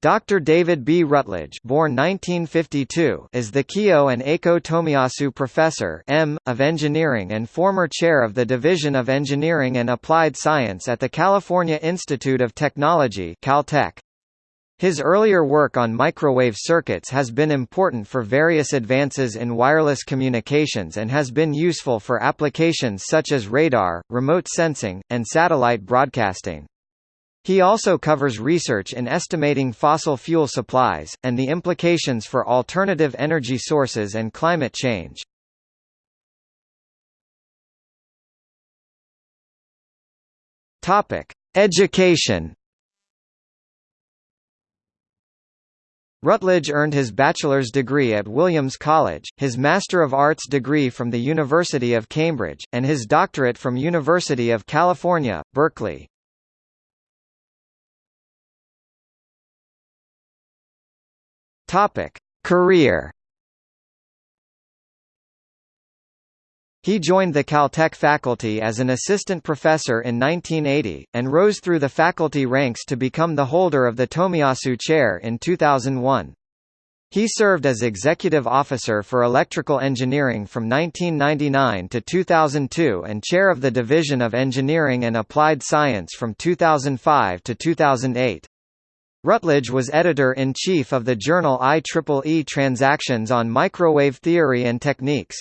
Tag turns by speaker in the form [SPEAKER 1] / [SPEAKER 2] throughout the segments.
[SPEAKER 1] Dr. David B. Rutledge born 1952, is the Kiyo and Eiko Tomiyasu Professor M. of Engineering and former chair of the Division of Engineering and Applied Science at the California Institute of Technology Caltech. His earlier work on microwave circuits has been important for various advances in wireless communications and has been useful for applications such as radar, remote sensing, and satellite broadcasting. He also covers research in estimating fossil fuel supplies, and the implications for alternative energy sources and climate change. Education Rutledge earned his bachelor's degree at Williams College, his Master of Arts degree from the University of Cambridge, and his doctorate from University of California, Berkeley. Topic: Career. He joined the Caltech faculty as an assistant professor in 1980, and rose through the faculty ranks to become the holder of the Tomiyasu Chair in 2001. He served as executive officer for electrical engineering from 1999 to 2002 and chair of the Division of Engineering and Applied Science from 2005 to 2008. Rutledge was editor-in-chief of the journal IEEE Transactions on Microwave Theory and Techniques.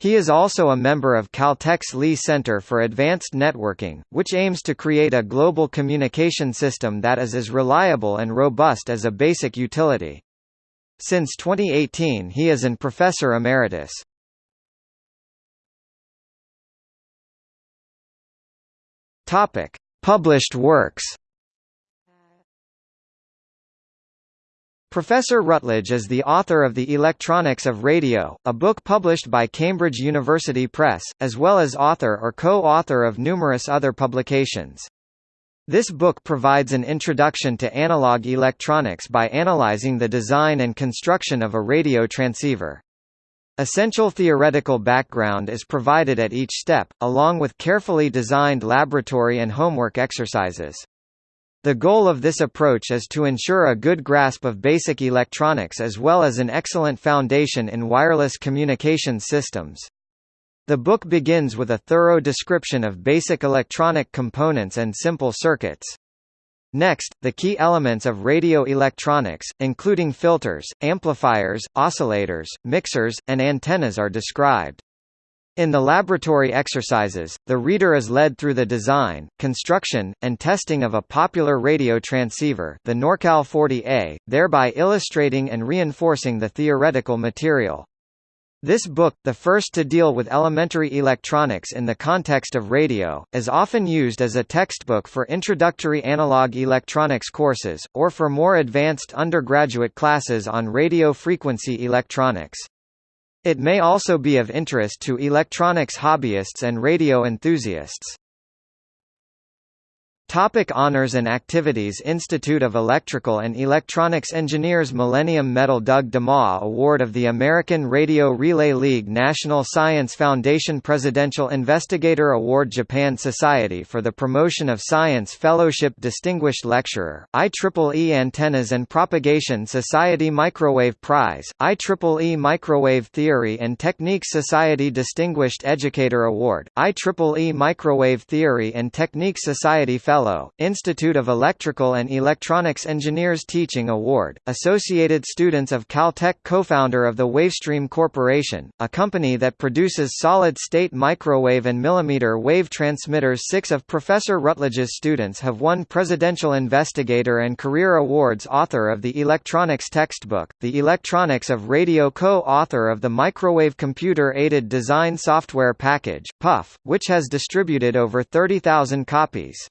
[SPEAKER 1] He is also a member of Caltech's Lee Center for Advanced Networking, which aims to create a global communication system that is as reliable and robust as a basic utility. Since 2018 he is an professor emeritus. Published works Professor Rutledge is the author of The Electronics of Radio, a book published by Cambridge University Press, as well as author or co-author of numerous other publications. This book provides an introduction to analog electronics by analyzing the design and construction of a radio transceiver. Essential theoretical background is provided at each step, along with carefully designed laboratory and homework exercises. The goal of this approach is to ensure a good grasp of basic electronics as well as an excellent foundation in wireless communication systems. The book begins with a thorough description of basic electronic components and simple circuits. Next, the key elements of radio electronics, including filters, amplifiers, oscillators, mixers, and antennas are described. In the laboratory exercises, the reader is led through the design, construction, and testing of a popular radio transceiver the Norcal 40A, thereby illustrating and reinforcing the theoretical material. This book, the first to deal with elementary electronics in the context of radio, is often used as a textbook for introductory analog electronics courses, or for more advanced undergraduate classes on radio frequency electronics. It may also be of interest to electronics hobbyists and radio enthusiasts. Topic honors and activities Institute of Electrical and Electronics Engineers Millennium Medal Doug DeMaw Award of the American Radio Relay League National Science Foundation Presidential Investigator Award Japan Society for the Promotion of Science Fellowship Distinguished Lecturer, IEEE Antennas and Propagation Society Microwave Prize, IEEE Microwave Theory and Techniques Society Distinguished Educator Award, IEEE Microwave Theory and Techniques Society Fellow Institute of Electrical and Electronics Engineers Teaching Award, Associated Students of Caltech Co-founder of the Wavestream Corporation, a company that produces solid-state microwave and millimeter wave transmitters Six of Professor Rutledge's students have won Presidential Investigator and Career Awards Author of the Electronics Textbook, The Electronics of Radio Co-author of the Microwave Computer Aided Design Software Package, PUF, which has distributed over 30,000 copies.